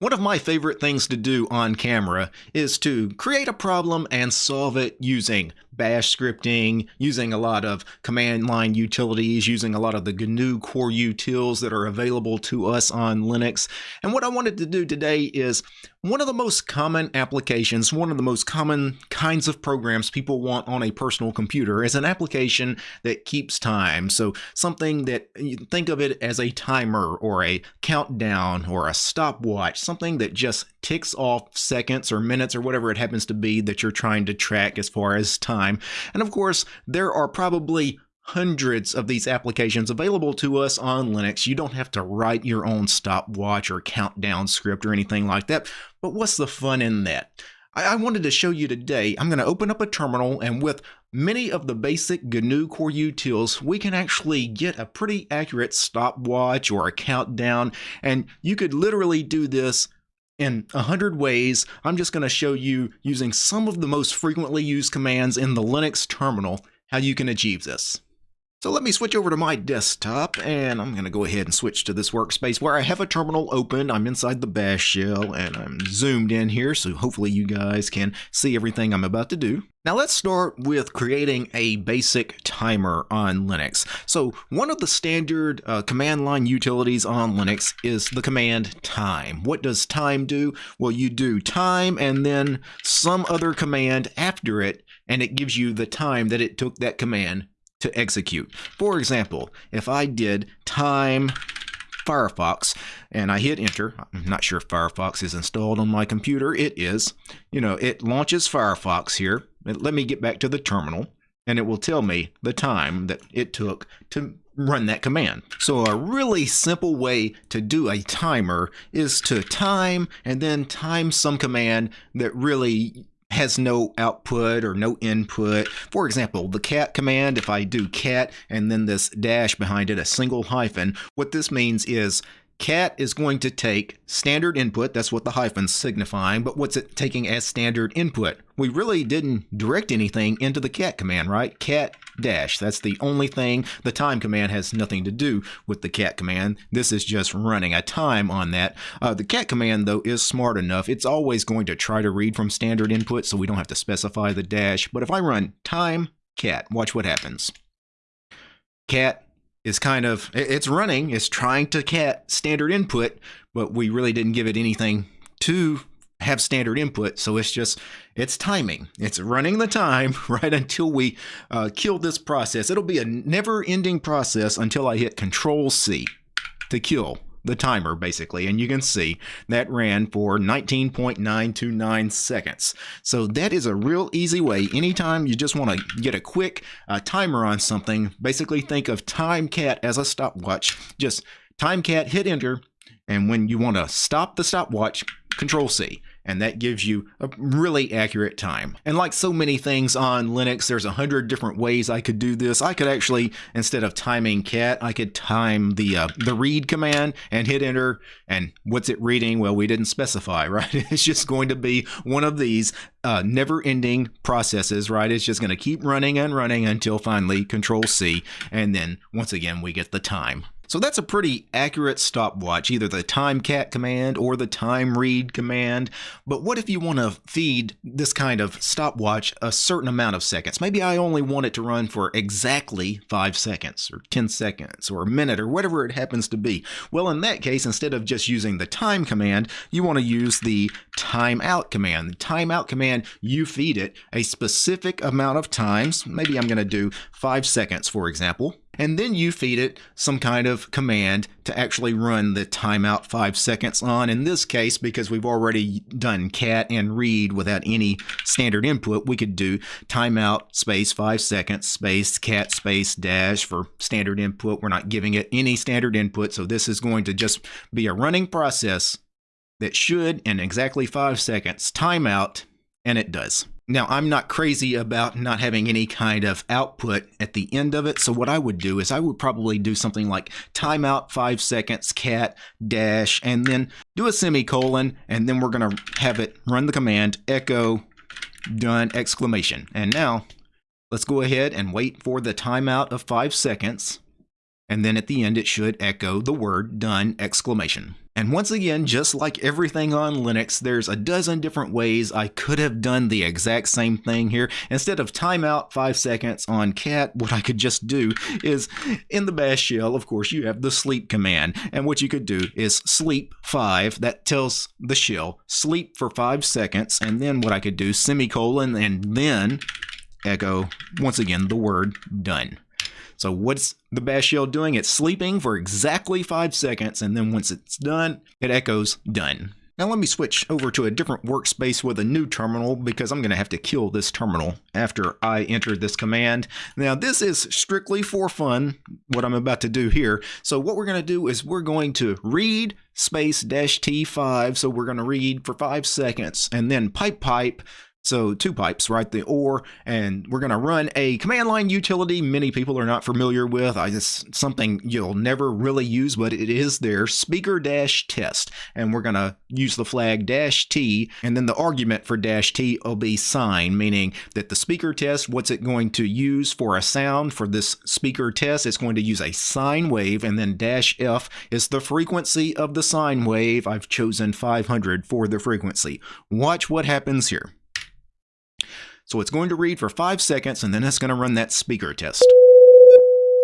One of my favorite things to do on camera is to create a problem and solve it using bash scripting, using a lot of command line utilities, using a lot of the GNU core utils that are available to us on Linux. And what I wanted to do today is one of the most common applications, one of the most common kinds of programs people want on a personal computer is an application that keeps time. So something that you think of it as a timer or a countdown or a stopwatch, something that just ticks off seconds or minutes or whatever it happens to be that you're trying to track as far as time. And of course, there are probably hundreds of these applications available to us on Linux. You don't have to write your own stopwatch or countdown script or anything like that. But what's the fun in that? I, wanted to show you today, I'm going to open up a terminal and with many of the basic GNU Core utils, we can actually get a pretty accurate stopwatch or a countdown. And you could literally do this in a hundred ways. I'm just going to show you using some of the most frequently used commands in the Linux terminal how you can achieve this. So let me switch over to my desktop and I'm going to go ahead and switch to this workspace where I have a terminal open. I'm inside the bash shell and I'm zoomed in here so hopefully you guys can see everything I'm about to do. Now let's start with creating a basic timer on Linux. So one of the standard uh, command line utilities on Linux is the command time. What does time do? Well, you do time and then some other command after it and it gives you the time that it took that command to execute. For example, if I did time Firefox and I hit enter, I'm not sure if Firefox is installed on my computer. It is. You know, it launches Firefox here. Let me get back to the terminal and it will tell me the time that it took to run that command. So a really simple way to do a timer is to time and then time some command that really has no output or no input. For example, the cat command, if I do cat and then this dash behind it, a single hyphen, what this means is cat is going to take standard input, that's what the hyphen's signifying, but what's it taking as standard input? We really didn't direct anything into the cat command, right? Cat dash, that's the only thing. The time command has nothing to do with the cat command. This is just running a time on that. Uh, the cat command, though, is smart enough. It's always going to try to read from standard input, so we don't have to specify the dash. But if I run time cat, watch what happens. Cat is kind of it's running it's trying to cat standard input but we really didn't give it anything to have standard input so it's just it's timing. It's running the time right until we uh, kill this process. It'll be a never ending process until i hit control c to kill the timer basically. And you can see that ran for 19.929 seconds. So that is a real easy way. Anytime you just want to get a quick uh, timer on something basically think of timecat as a stopwatch. Just timecat hit enter and when you want to stop the stopwatch control C and that gives you a really accurate time. And like so many things on Linux, there's a hundred different ways I could do this. I could actually, instead of timing cat, I could time the uh, the read command and hit enter. And what's it reading? Well, we didn't specify, right? It's just going to be one of these uh, never-ending processes, right? It's just going to keep running and running until finally Control C, and then once again we get the time. So that's a pretty accurate stopwatch, either the time cat command or the time read command. But what if you want to feed this kind of stopwatch a certain amount of seconds? Maybe I only want it to run for exactly 5 seconds or 10 seconds or a minute or whatever it happens to be. Well, in that case, instead of just using the time command, you want to use the timeout command. The timeout command, you feed it a specific amount of times. Maybe I'm going to do 5 seconds, for example and then you feed it some kind of command to actually run the timeout five seconds on. In this case, because we've already done cat and read without any standard input, we could do timeout space five seconds space cat space dash for standard input. We're not giving it any standard input, so this is going to just be a running process that should, in exactly five seconds, timeout, and it does. Now, I'm not crazy about not having any kind of output at the end of it. So what I would do is I would probably do something like timeout five seconds, cat, dash, and then do a semicolon. And then we're going to have it run the command echo done exclamation. And now let's go ahead and wait for the timeout of five seconds. and then at the end it should echo the word done exclamation. And once again, just like everything on Linux, there's a dozen different ways I could have done the exact same thing here. Instead of timeout 5 seconds on cat, what I could just do is in the bash shell, of course, you have the sleep command. And what you could do is sleep 5, that tells the shell sleep for 5 seconds. And then what I could do, semicolon, and then echo once again the word done. So what's the bash shell doing? It's sleeping for exactly five seconds, and then once it's done, it echoes done. Now let me switch over to a different workspace with a new terminal because I'm going to have to kill this terminal after I enter this command. Now this is strictly for fun, what I'm about to do here. So what we're going to do is we're going to read space dash T5. So we're going to read for five seconds and then pipe pipe so two pipes, right? The OR, and we're going to run a command line utility many people are not familiar with. I just something you'll never really use, but it is there. Speaker dash test, and we're going to use the flag dash T, and then the argument for dash T will be sine, meaning that the speaker test, what's it going to use for a sound for this speaker test? It's going to use a sine wave, and then dash F is the frequency of the sine wave. I've chosen 500 for the frequency. Watch what happens here. So it's going to read for five seconds and then it's going to run that speaker test.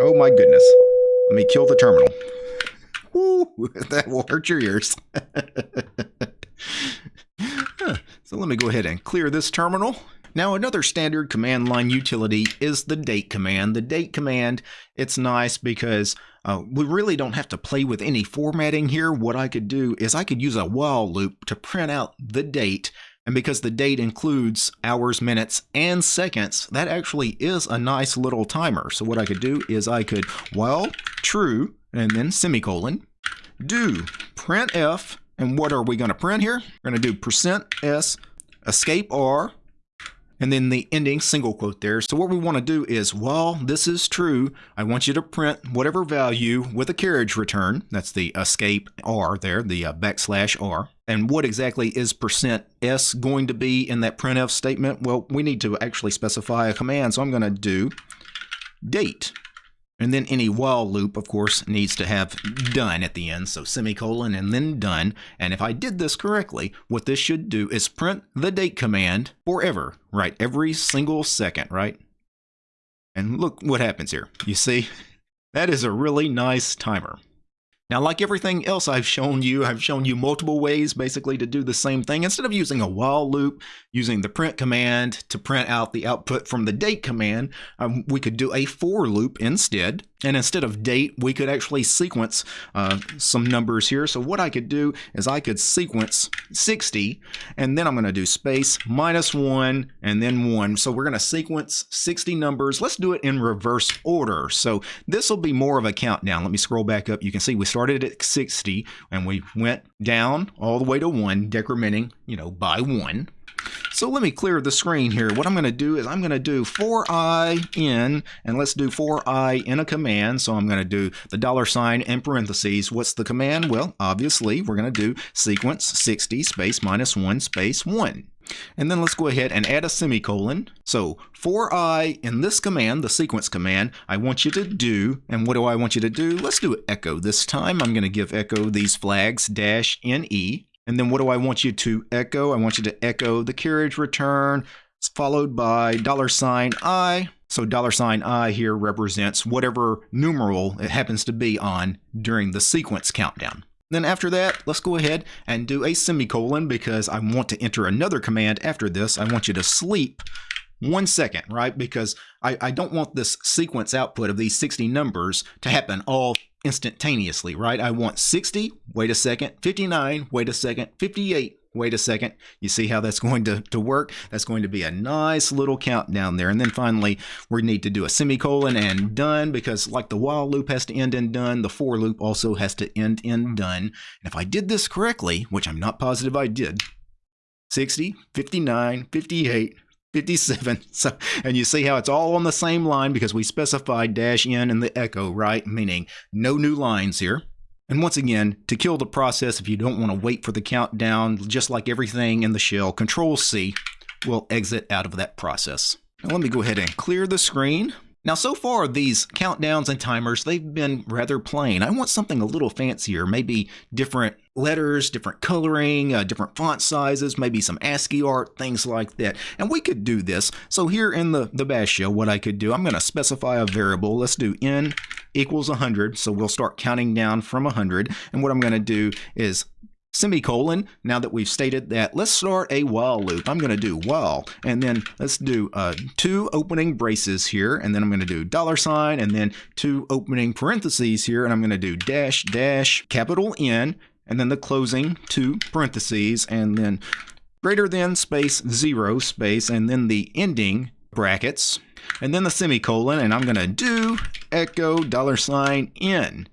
Oh my goodness. Let me kill the terminal. Woo, that will hurt your ears. so let me go ahead and clear this terminal. Now another standard command line utility is the date command. The date command, it's nice because uh, we really don't have to play with any formatting here. What I could do is I could use a while loop to print out the date and because the date includes hours, minutes, and seconds, that actually is a nice little timer. So what I could do is I could, well, true, and then semicolon, do printf, and what are we going to print here? We're going to do percent %s, escape r, and then the ending single quote there. So what we want to do is, while this is true, I want you to print whatever value with a carriage return. That's the escape R there, the uh, backslash R. And what exactly is percent %s going to be in that printf statement? Well, we need to actually specify a command. So I'm going to do date and then any while loop, of course, needs to have done at the end, so semicolon and then done. And if I did this correctly, what this should do is print the date command forever, right? Every single second, right? And look what happens here. You see, that is a really nice timer. Now, like everything else I've shown you, I've shown you multiple ways basically to do the same thing. Instead of using a while loop, using the print command to print out the output from the date command, um, we could do a for loop instead. And instead of date, we could actually sequence uh, some numbers here. So what I could do is I could sequence 60, and then I'm going to do space minus 1 and then 1. So we're going to sequence 60 numbers. Let's do it in reverse order. So this will be more of a countdown. Let me scroll back up. You can see we started at 60, and we went down all the way to 1, decrementing, you know, by 1. So let me clear the screen here. What I'm going to do is I'm going to do for i in, and let's do for i in a command. So I'm going to do the dollar sign in parentheses. What's the command? Well, obviously, we're going to do sequence 60 space minus 1 space 1. And then let's go ahead and add a semicolon. So for i in this command, the sequence command, I want you to do, and what do I want you to do? Let's do echo this time. I'm going to give echo these flags dash ne. And then what do I want you to echo? I want you to echo the carriage return followed by dollar sign I. So dollar sign I here represents whatever numeral it happens to be on during the sequence countdown. Then after that, let's go ahead and do a semicolon because I want to enter another command after this. I want you to sleep one second, right? Because I, I don't want this sequence output of these 60 numbers to happen all instantaneously, right? I want 60, wait a second, 59, wait a second, 58, wait a second. You see how that's going to, to work? That's going to be a nice little countdown there. And then finally, we need to do a semicolon and done because like the while loop has to end in done, the for loop also has to end in done. And if I did this correctly, which I'm not positive I did, 60, 59, 58, 57. So, and you see how it's all on the same line because we specified dash n in the echo, right? Meaning no new lines here. And once again, to kill the process, if you don't want to wait for the countdown, just like everything in the shell, Control C will exit out of that process. Now let me go ahead and clear the screen. Now, so far, these countdowns and timers, they've been rather plain. I want something a little fancier, maybe different letters, different coloring, uh, different font sizes, maybe some ASCII art, things like that. And we could do this. So here in the, the bash shell, what I could do, I'm going to specify a variable. Let's do n equals 100. So we'll start counting down from 100. And what I'm going to do is semicolon. Now that we've stated that, let's start a while loop. I'm going to do while, and then let's do uh, two opening braces here, and then I'm going to do dollar sign, and then two opening parentheses here, and I'm going to do dash dash capital N, and then the closing two parentheses, and then greater than space zero space, and then the ending brackets, and then the semicolon, and I'm going to do echo dollar sign N.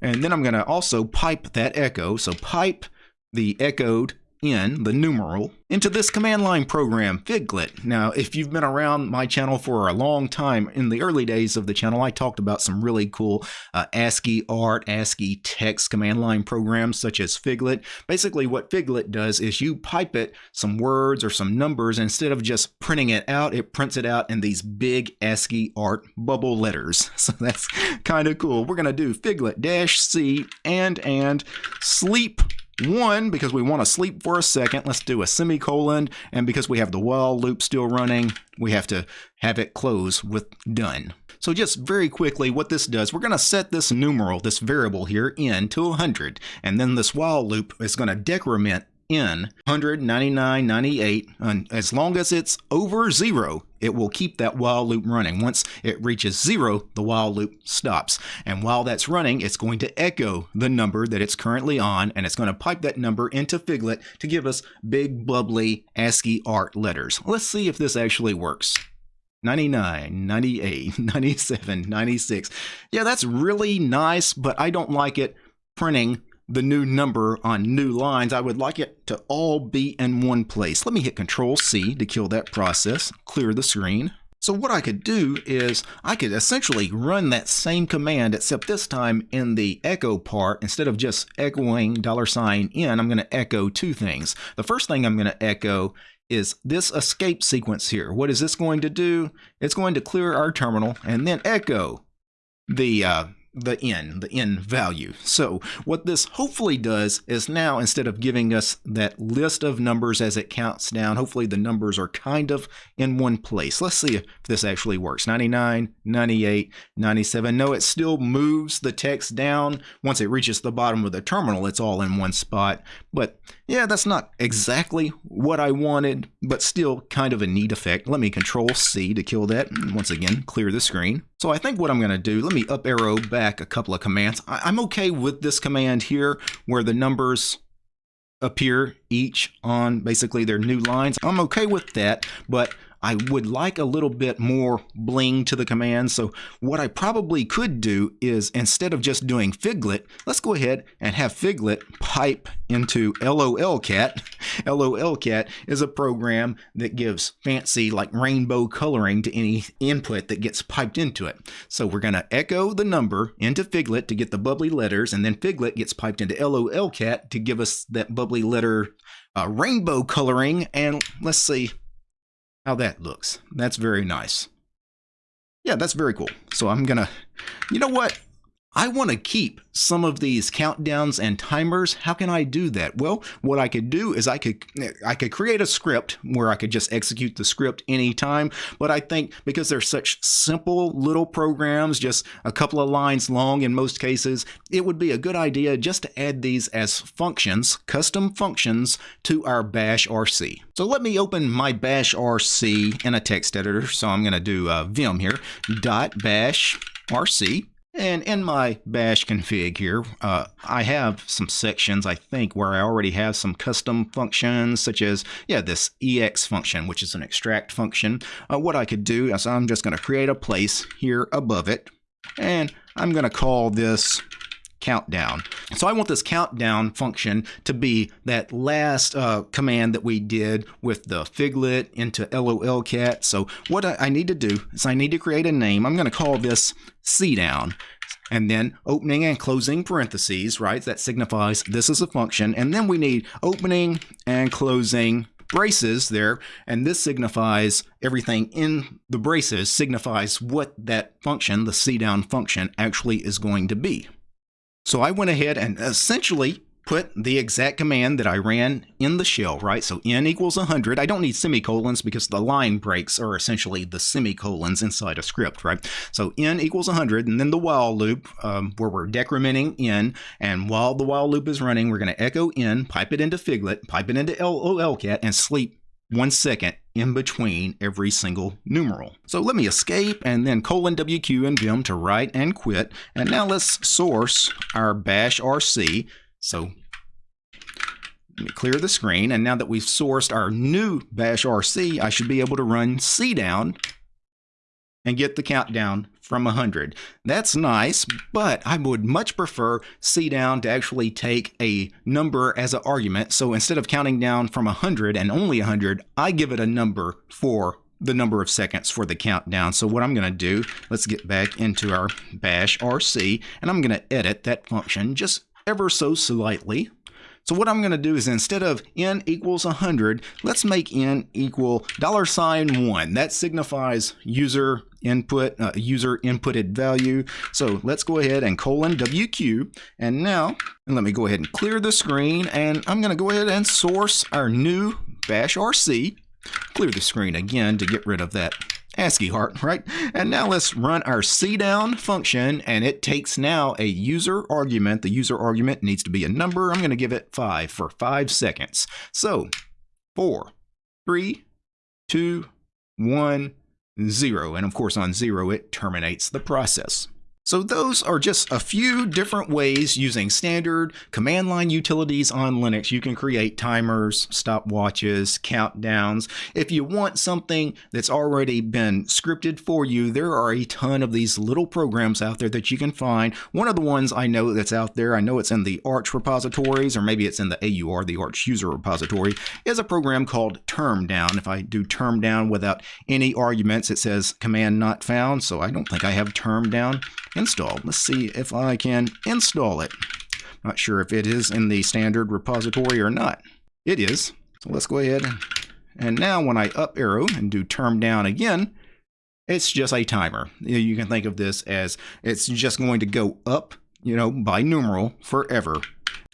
And then I'm going to also pipe that echo. So pipe the echoed in the numeral into this command line program, Figlet. Now, if you've been around my channel for a long time, in the early days of the channel, I talked about some really cool uh, ASCII art, ASCII text command line programs such as Figlet. Basically, what Figlet does is you pipe it some words or some numbers, instead of just printing it out, it prints it out in these big ASCII art bubble letters. So that's kind of cool. We're going to do Figlet dash C and and sleep one, because we want to sleep for a second, let's do a semicolon. And because we have the while loop still running, we have to have it close with done. So just very quickly, what this does, we're going to set this numeral, this variable here, in to 100. And then this while loop is going to decrement in 199, 98, and as long as it's over zero, it will keep that while loop running. Once it reaches zero, the while loop stops. And while that's running, it's going to echo the number that it's currently on, and it's going to pipe that number into Figlet to give us big, bubbly ASCII art letters. Let's see if this actually works. 99, 98, 97, 96. Yeah, that's really nice, but I don't like it printing the new number on new lines, I would like it to all be in one place. Let me hit Control C to kill that process, clear the screen. So what I could do is I could essentially run that same command except this time in the echo part instead of just echoing dollar sign $n I'm going to echo two things. The first thing I'm going to echo is this escape sequence here. What is this going to do? It's going to clear our terminal and then echo the uh, the n, the n value. So what this hopefully does is now instead of giving us that list of numbers as it counts down, hopefully the numbers are kind of in one place. Let's see if this actually works. 99, 98, 97. No, it still moves the text down. Once it reaches the bottom of the terminal, it's all in one spot. But yeah, that's not exactly what I wanted, but still kind of a neat effect. Let me control C to kill that. Once again, clear the screen. So I think what I'm going to do, let me up arrow back a couple of commands. I am okay with this command here where the numbers appear each on basically their new lines. I'm okay with that, but I would like a little bit more bling to the command. So what I probably could do is instead of just doing Figlet, let's go ahead and have Figlet pipe into LOLCat. LOLCat is a program that gives fancy like rainbow coloring to any input that gets piped into it. So we're going to echo the number into Figlet to get the bubbly letters, and then Figlet gets piped into LOLCat to give us that bubbly letter uh, rainbow coloring. And let's see, how that looks. That's very nice. Yeah, that's very cool. So I'm gonna, you know what? I want to keep some of these countdowns and timers. How can I do that? Well, what I could do is I could I could create a script where I could just execute the script anytime. But I think because they're such simple little programs, just a couple of lines long in most cases, it would be a good idea just to add these as functions, custom functions to our bash RC. So let me open my bash RC in a text editor. So I'm going to do uh, vim here, dot bash RC. And in my bash config here, uh, I have some sections, I think, where I already have some custom functions, such as, yeah, this ex function, which is an extract function. Uh, what I could do is I'm just going to create a place here above it, and I'm going to call this countdown. So I want this countdown function to be that last uh, command that we did with the figlet into lolcat. So what I need to do is I need to create a name. I'm going to call this cdown and then opening and closing parentheses, right? That signifies this is a function. And then we need opening and closing braces there, and this signifies everything in the braces signifies what that function, the cdown function, actually is going to be. So I went ahead and essentially put the exact command that I ran in the shell, right? So n equals 100. I don't need semicolons because the line breaks are essentially the semicolons inside a script, right? So n equals 100, and then the while loop um, where we're decrementing n, and while the while loop is running, we're going to echo n, pipe it into Figlet, pipe it into LOLCat, and sleep one second in between every single numeral. So let me escape and then colon WQ and Vim to write and quit. And now let's source our bash RC so let me clear the screen. And now that we've sourced our new bash RC, I should be able to run C down and get the countdown from 100. That's nice, but I would much prefer C down to actually take a number as an argument. So instead of counting down from 100 and only 100, I give it a number for the number of seconds for the countdown. So what I'm going to do, let's get back into our bash RC, and I'm going to edit that function just ever so slightly. So what I'm going to do is instead of n equals 100, let's make n equal dollar sign 1. That signifies user input, uh, user inputted value. So let's go ahead and colon WQ. And now, and let me go ahead and clear the screen. And I'm going to go ahead and source our new bash RC. Clear the screen again to get rid of that ASCII heart, right? And now let's run our cdown function, and it takes now a user argument. The user argument needs to be a number. I'm going to give it 5 for 5 seconds. So, four, three, two, one, zero. And of course, on 0, it terminates the process. So those are just a few different ways using standard command line utilities on Linux. You can create timers, stopwatches, countdowns. If you want something that's already been scripted for you, there are a ton of these little programs out there that you can find. One of the ones I know that's out there, I know it's in the Arch repositories, or maybe it's in the AUR, the Arch user repository, is a program called termdown. If I do termdown without any arguments, it says command not found, so I don't think I have termdown installed. Let's see if I can install it. Not sure if it is in the standard repository or not. It is. So let's go ahead. And now when I up arrow and do term down again, it's just a timer. You can think of this as it's just going to go up, you know, by numeral forever.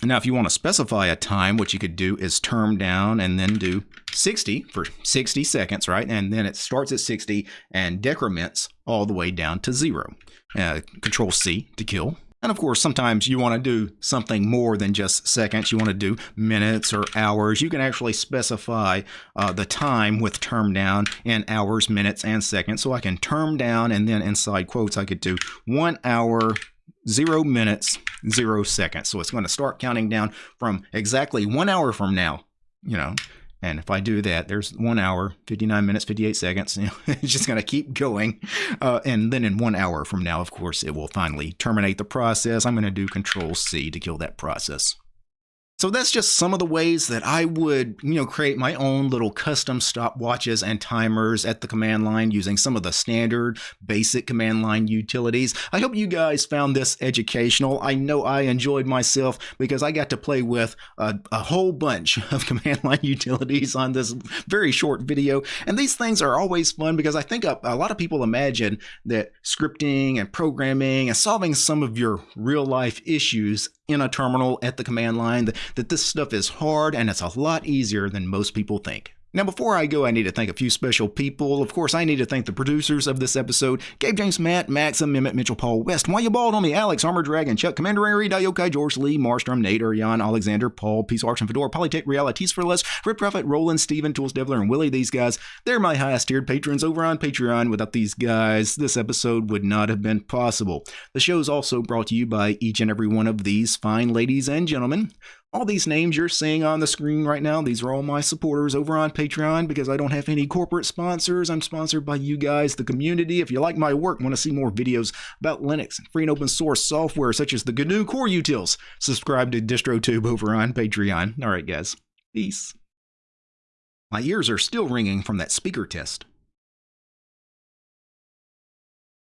Now, if you want to specify a time, what you could do is term down and then do 60 for 60 seconds, right? And then it starts at 60 and decrements all the way down to zero. Uh, control C to kill. And of course, sometimes you want to do something more than just seconds. You want to do minutes or hours. You can actually specify uh, the time with term down in hours, minutes, and seconds. So I can term down and then inside quotes, I could do one hour, zero minutes, zero seconds. So it's going to start counting down from exactly one hour from now, you know, and if I do that, there's one hour, 59 minutes, 58 seconds. You know, it's just going to keep going. Uh, and then in one hour from now, of course, it will finally terminate the process. I'm going to do Control C to kill that process. So that's just some of the ways that I would, you know, create my own little custom stopwatches and timers at the command line using some of the standard basic command line utilities. I hope you guys found this educational. I know I enjoyed myself because I got to play with a, a whole bunch of command line utilities on this very short video. And these things are always fun because I think a, a lot of people imagine that scripting and programming and solving some of your real life issues in a terminal at the command line, that, this stuff is hard and it's a lot easier than most people think. Now, before I go, I need to thank a few special people. Of course, I need to thank the producers of this episode Gabe James, Matt, Maxim, Mehmet, Mitchell, Paul West, Why You Bald on Me, Alex, Armor Dragon, Chuck, Commander Dayokai, George Lee, Marstrom, Nate, Urian, Alexander, Paul, Peace Arch and Fedora, Polytech, Realities for Less, Rip Prophet, Roland, Steven, Tools Devler, and Willie. These guys, they're my highest tiered patrons over on Patreon. Without these guys, this episode would not have been possible. The show is also brought to you by each and every one of these fine ladies and gentlemen. All these names you're seeing on the screen right now, these are all my supporters over on Patreon because I don't have any corporate sponsors. I'm sponsored by you guys, the community. If you like my work, want to see more videos about Linux and free and open source software such as the GNU Core Utils, subscribe to DistroTube over on Patreon. All right, guys. Peace. My ears are still ringing from that speaker test.